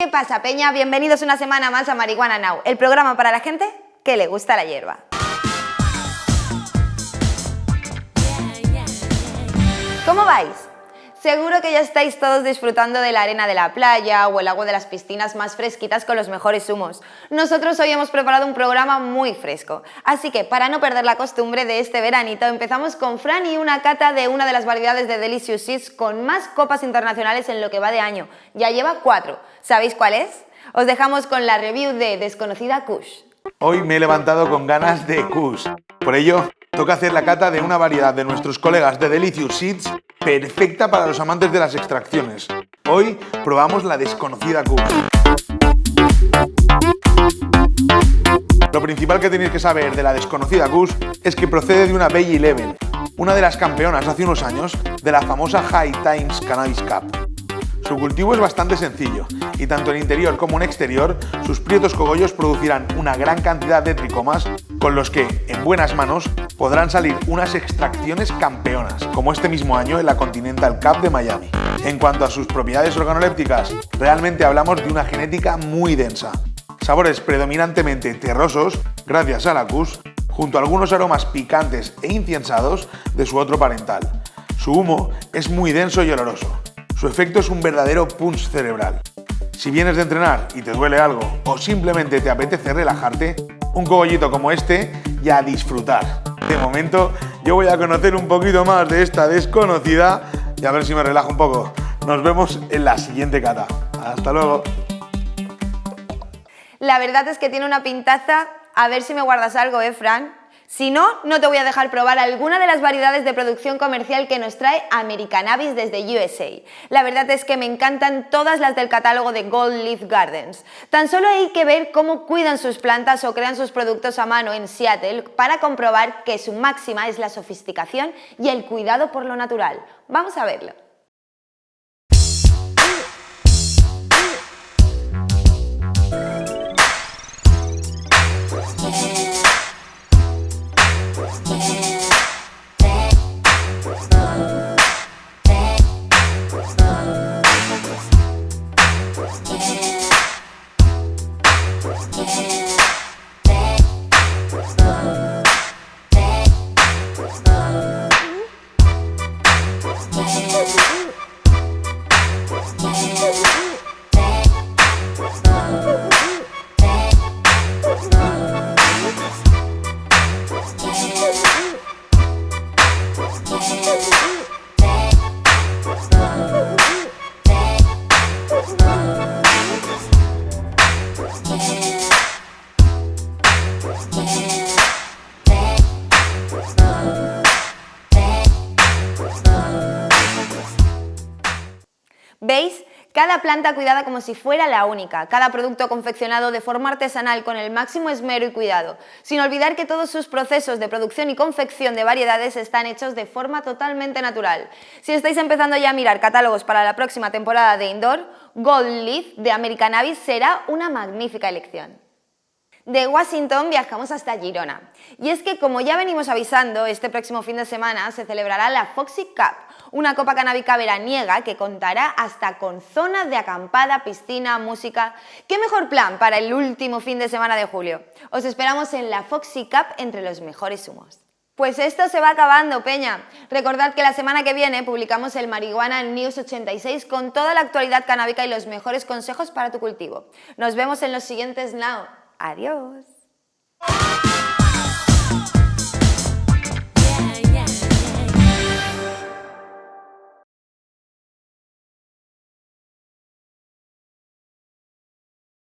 ¿Qué pasa, Peña? Bienvenidos una semana más a Marihuana Now, el programa para la gente que le gusta la hierba. ¿Cómo vais? Seguro que ya estáis todos disfrutando de la arena de la playa o el agua de las piscinas más fresquitas con los mejores humos. Nosotros hoy hemos preparado un programa muy fresco, así que para no perder la costumbre de este veranito empezamos con Fran y una cata de una de las variedades de Delicious Seeds con más copas internacionales en lo que va de año. Ya lleva cuatro. ¿Sabéis cuál es? Os dejamos con la review de Desconocida Kush. Hoy me he levantado con ganas de Kush. Por ello, toca hacer la cata de una variedad de nuestros colegas de Delicious Seeds perfecta para los amantes de las extracciones. Hoy probamos la desconocida Kush. Lo principal que tenéis que saber de la desconocida Kush es que procede de una Bay Eleven, una de las campeonas hace unos años de la famosa High Times Cannabis Cup. Su cultivo es bastante sencillo y tanto en interior como en exterior sus prietos cogollos producirán una gran cantidad de tricomas con los que, en buenas manos, podrán salir unas extracciones campeonas, como este mismo año en la Continental Cup de Miami. En cuanto a sus propiedades organolépticas, realmente hablamos de una genética muy densa. Sabores predominantemente terrosos, gracias a la CUS, junto a algunos aromas picantes e inciensados de su otro parental. Su humo es muy denso y oloroso, su efecto es un verdadero punch cerebral. Si vienes de entrenar y te duele algo o simplemente te apetece relajarte, un cogollito como este y a disfrutar. De momento, yo voy a conocer un poquito más de esta desconocida y a ver si me relajo un poco. Nos vemos en la siguiente cata. Hasta luego. La verdad es que tiene una pintaza. A ver si me guardas algo, ¿eh, Fran? Si no, no te voy a dejar probar alguna de las variedades de producción comercial que nos trae Americanabis desde USA. La verdad es que me encantan todas las del catálogo de Gold Leaf Gardens. Tan solo hay que ver cómo cuidan sus plantas o crean sus productos a mano en Seattle para comprobar que su máxima es la sofisticación y el cuidado por lo natural. Vamos a verlo. Yeah. ¿Veis? Cada planta cuidada como si fuera la única, cada producto confeccionado de forma artesanal con el máximo esmero y cuidado, sin olvidar que todos sus procesos de producción y confección de variedades están hechos de forma totalmente natural. Si estáis empezando ya a mirar catálogos para la próxima temporada de Indoor, Gold Leaf de American Abyss será una magnífica elección. De Washington viajamos hasta Girona. Y es que, como ya venimos avisando, este próximo fin de semana se celebrará la Foxy Cup, una copa canábica veraniega que contará hasta con zonas de acampada, piscina, música... ¿Qué mejor plan para el último fin de semana de julio? Os esperamos en la Foxy Cup entre los mejores humos. Pues esto se va acabando, Peña. Recordad que la semana que viene publicamos el Marihuana News 86 con toda la actualidad canábica y los mejores consejos para tu cultivo. Nos vemos en los siguientes Now. Adiós.